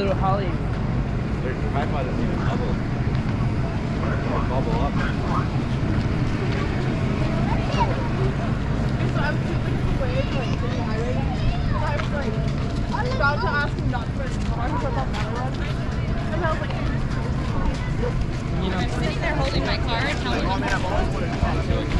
little Holly. Their tripod doesn't even bubble. Bubble up. So I was like away like the highway. So I was like about to ask him not to put his car because that was. And I was like, You know, I'm sitting there holding my car and telling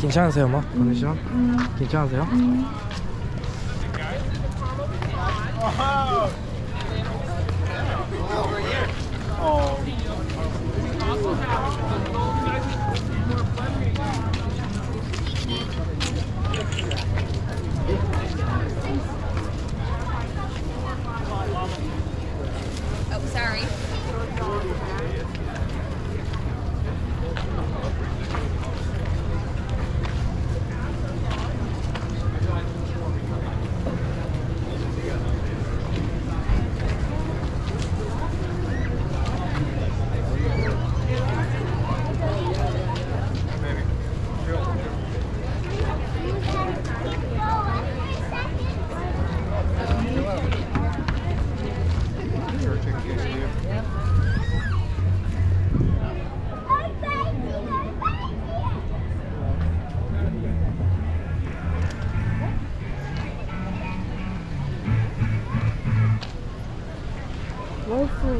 괜찮으세요, 뭐? 컨디션? 괜찮으세요?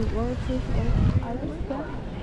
word, word, word, word,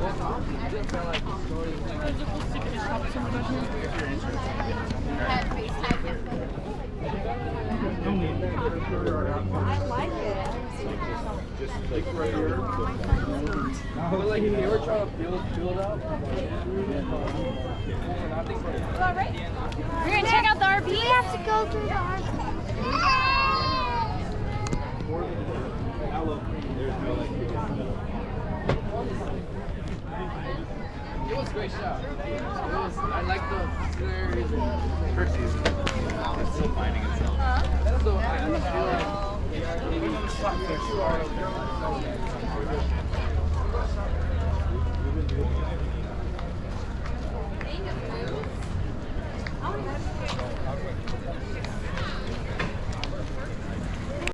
I like it. But like if they were trying to build, build up, We're gonna check out the RV. We have to go through the arch. It was a great shot. It was, I like the. First season. It's still finding itself. The I, feel like maybe